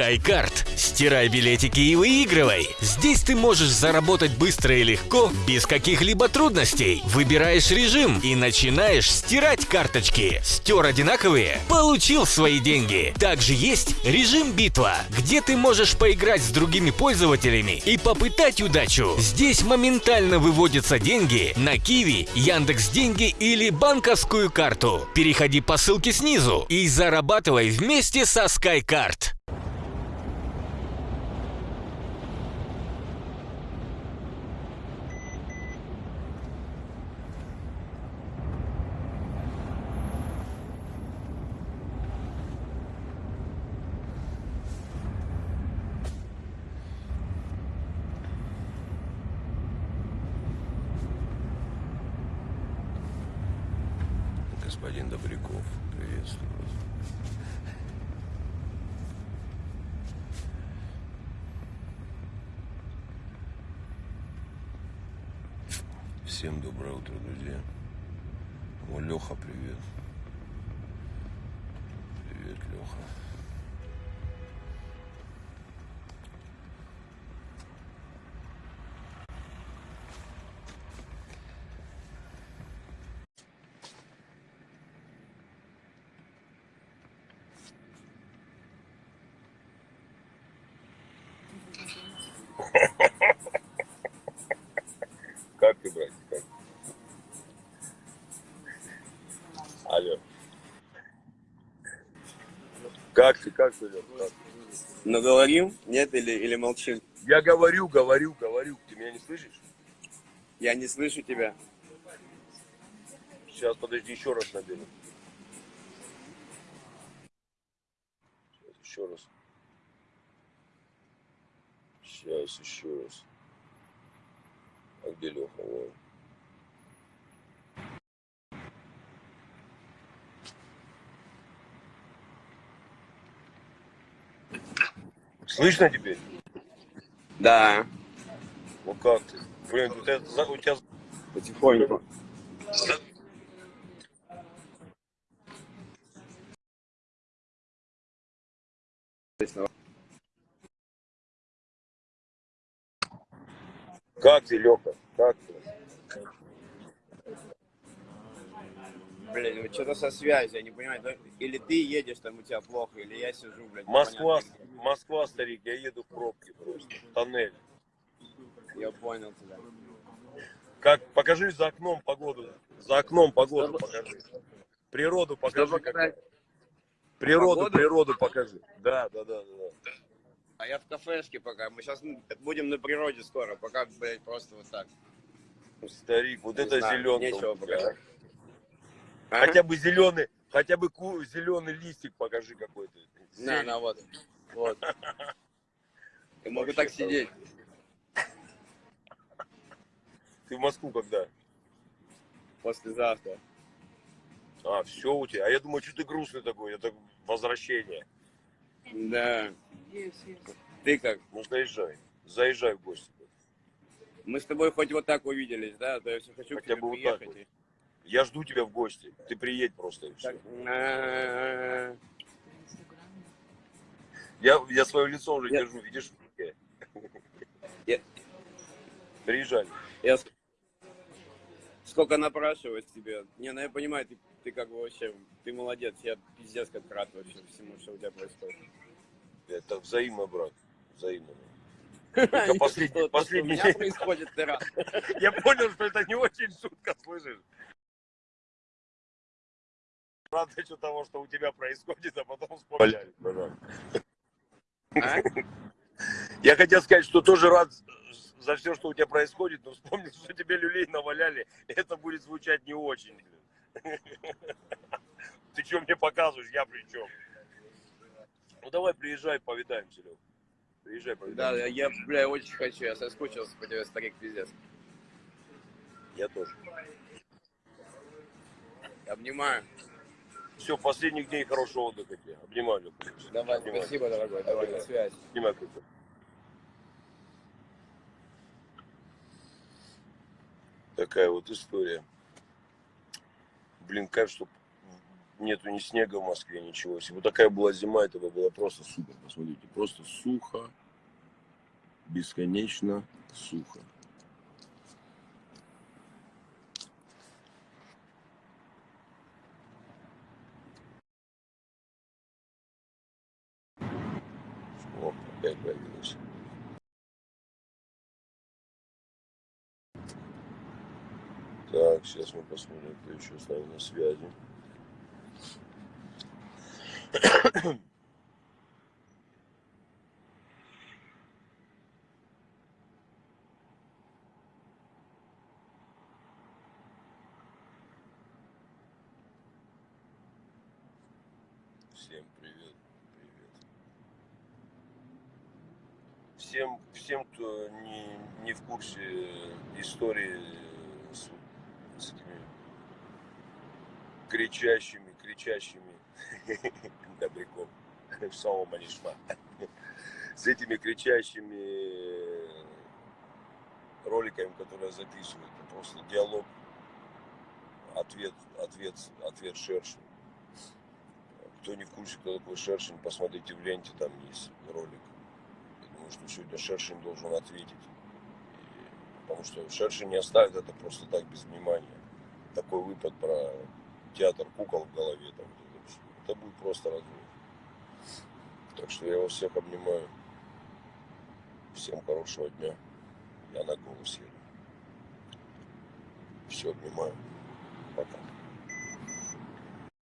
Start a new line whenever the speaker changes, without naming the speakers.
SkyCard. Стирай билетики и выигрывай. Здесь ты можешь заработать быстро и легко, без каких-либо трудностей. Выбираешь режим и начинаешь стирать карточки. Стер одинаковые? Получил свои деньги. Также есть режим битва, где ты можешь поиграть с другими пользователями и попытать удачу. Здесь моментально выводятся деньги на Киви, Яндекс Деньги или банковскую карту. Переходи по ссылке снизу и зарабатывай вместе со SkyCard.
Господин Добряков, приветствую вас. Всем доброе утро, друзья. О, Леха, привет. Привет, Леха. Как ты, братик, как? Алло. Как ты, как ты, как?
Но говорим? Нет или, или молчим?
Я говорю, говорю, говорю. Ты меня не слышишь?
Я не слышу тебя.
Сейчас, подожди, еще раз наберу. Сейчас, еще раз. Сейчас, еще раз. А? Вон. Слышно теперь?
Да,
Ну как ты? Блин, у тебя, у тебя
потихоньку.
Как ты, Леха? Как ты?
Блин, вот что-то со связью, я не понимаю. Или ты едешь, там у тебя плохо, или я сижу, блядь.
Москва,
непонятно.
Москва, старик, я еду в пробке просто. Тоннель.
Я понял тебя.
Как, покажи за окном погоду. За окном погоду покажи. Природу покажи.
Чтобы.
Природу,
Погоду?
природу покажи. Да, да, да, да. да.
А я в кафешке пока. Мы сейчас будем на природе скоро. Пока, блядь, просто вот так.
Ну, Старик, вот
Не
это
знаю,
зеленка.
нечего показать.
а. Хотя бы зеленый, хотя бы ку- зеленый листик покажи какой-то.
На, на, вот. Вот. Я могу так сидеть.
Ты в Москву когда?
Послезавтра.
А, все у тебя. А я думаю, что ты грустный такой, это возвращение.
Да. Ты как?
Ну, заезжай. Заезжай в гости.
Мы с тобой хоть вот так увиделись, да? То есть я хочу
Хотя
к тебе
бы вот так вот. Я жду тебя в гости. Ты приедь просто и все.
Так, а,
Я, я свое лицо уже
Я-
держу, видишь?
Я-
Приезжай.
Я сколько напрашивать тебе. Не, ну я понимаю, ты, ты как бы вообще, ты молодец. Я пиздец как рад вообще всему, что у тебя происходит.
Это взаимно, брат. Взаимно. Только последний-
что
последний
У меня происходит, ты рад.
Я понял, что это не очень шутка, слышишь? Рад еще того, что у тебя происходит, а потом вспоминаю.
А?
Я хотел сказать, что тоже рад за все, что у тебя происходит, но вспомнил, что тебе люлей наваляли, это будет звучать не очень. Ты что мне показываешь, я при чем? Ну давай приезжай, повидаемся, Лёх. Приезжай,
Да,
повидаемся.
я, бля, очень хочу. Я соскучился по тебе, старик, пиздец.
Я тоже.
Обнимаю.
Все, последних дней хорошего отдыха тебе. Обнимаю.
Давай,
Обнимаю.
спасибо, дорогой. Давай, на связь.
Обнимаю крепко. Такая вот история. Блин, кажется, что нету ни снега в Москве, ничего. Если бы такая была зима, это бы было просто супер. Посмотрите, просто сухо, бесконечно сухо. Опять появилась. Так, сейчас мы посмотрим, кто еще с нами на связи. Всем привет, привет. Всем, всем, кто не, не в курсе истории с, с этими кричащими, кричащими добряком, Шалом Анишма, с этими кричащими роликами, которые записывают, просто диалог, ответ, ответ, ответ Шершин. Кто не в курсе, кто такой Шершин, посмотрите в ленте, там есть ролик. Я думаю, что сегодня Шершин должен ответить. И- потому что Шершин не оставит это просто так, без внимания. Такой выпад про театр кукол в голове. Там, это, будет просто разрыв. Так что я вас всех обнимаю. Всем хорошего дня. Я на голос еду. Все, обнимаю. Пока.